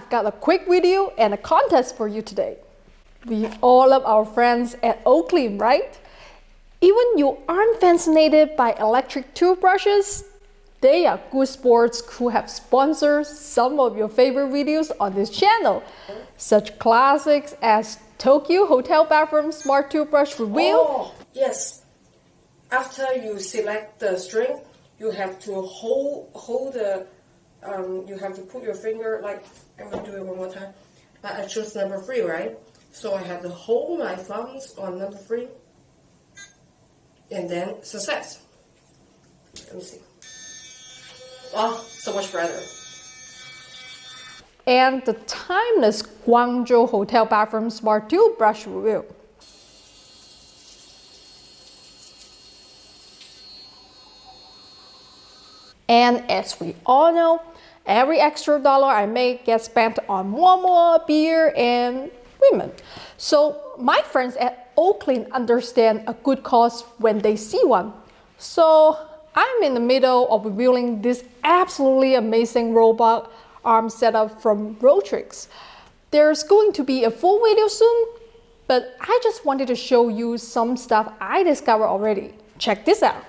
got a quick video and a contest for you today. We all love our friends at Oclean, right? Even you aren't fascinated by electric toothbrushes, they are good sports who have sponsored some of your favorite videos on this channel. Such classics as Tokyo Hotel Bathroom Smart Toothbrush Reveal. Oh, yes. After you select the string, you have to hold, hold the, um, you have to put your finger, like, I'm going to do it one more time. I chose number three, right? So I have to hold my thumbs on number three and then success. Let me see. Oh, so much better. And the timeless Guangzhou Hotel Bathroom Smart Toothbrush Review. And as we all know, every extra dollar I make gets spent on Momo, beer, and women. So my friends at Oclean understand a good cause when they see one. So I'm in the middle of reviewing this absolutely amazing robot arm setup from Rotrics. There's going to be a full video soon, but I just wanted to show you some stuff I discovered already. Check this out.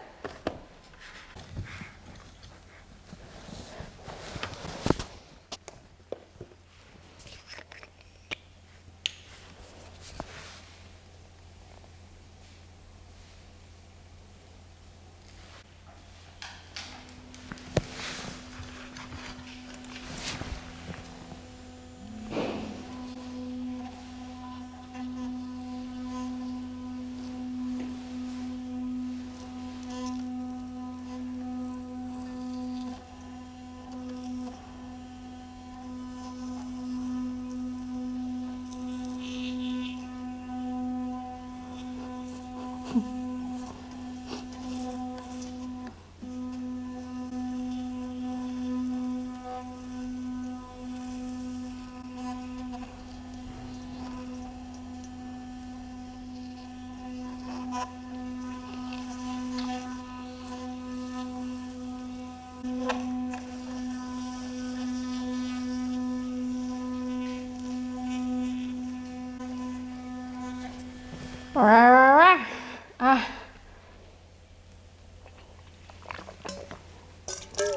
Ah.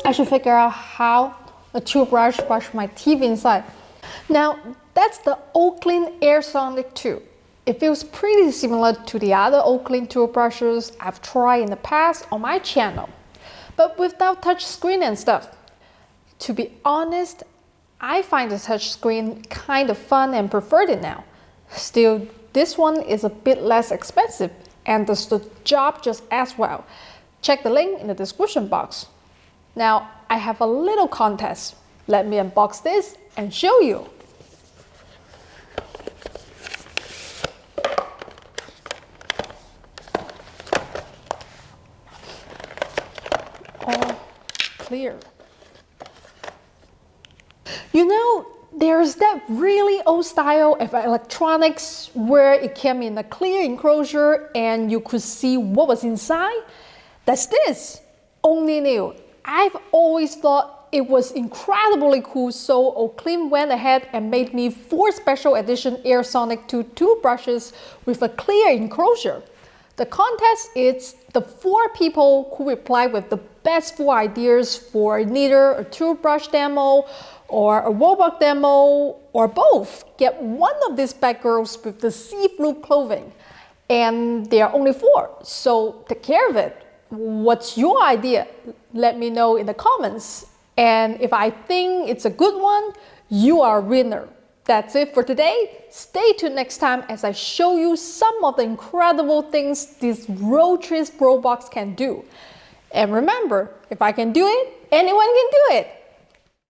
I should figure out how a toothbrush brush my teeth inside. Now, that's the Oclean Air Sonic 2. It feels pretty similar to the other Oclean toothbrushes I've tried in the past on my channel, but without touch screen and stuff. To be honest, I find the touch screen kind of fun and preferred it now. Still, this one is a bit less expensive and does the job just as well. Check the link in the description box. Now, I have a little contest. Let me unbox this and show you. All clear. You know, there's that really old style of electronics where it came in a clear enclosure and you could see what was inside. That's this, only new. I've always thought it was incredibly cool so Oclean went ahead and made me four special edition AirSonic 2 toothbrushes with a clear enclosure. The contest is the four people who reply with the best four ideas for either a toothbrush demo or a robot demo or both. Get one of these bad girls with the see-through clothing. And there are only four, so take care of it. What's your idea? Let me know in the comments. And if I think it's a good one, you are a winner. That's it for today. Stay tuned next time as I show you some of the incredible things this Rotrics Robots can do. And remember, if I can do it, anyone can do it.